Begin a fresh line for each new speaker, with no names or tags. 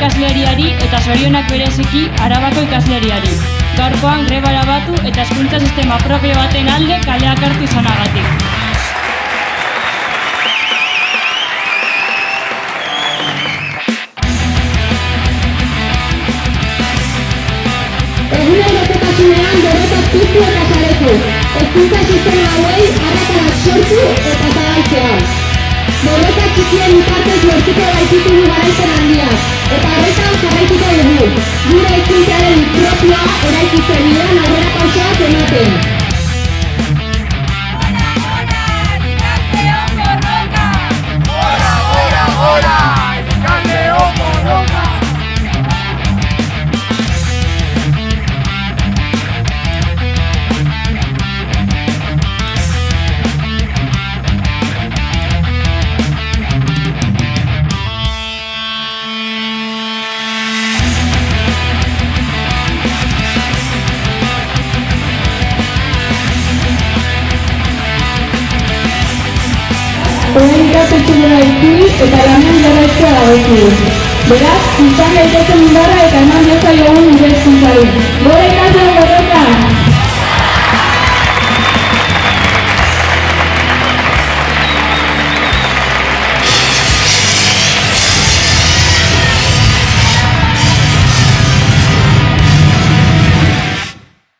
ikasleriari eta zorionak bereziki arabako ikasleriari. Gaurkoan grebara batu eta hezkuntza sistema propio baten alde kaleak hartu izanagatik.
Egunerokotasunean borroka piztu eta saretu. Hezkuntza sistema hauei arrakarak sortu eta zabaltzea. Borroka txikien bitartez lortuko garaipen handiak, eta horretan jarraituko dugu. Gure hezkuntzaren propioa Orain ikastetxe dela itzuli eta lanean jarraitzea dagokigu. Beraz, izan daitezen indarra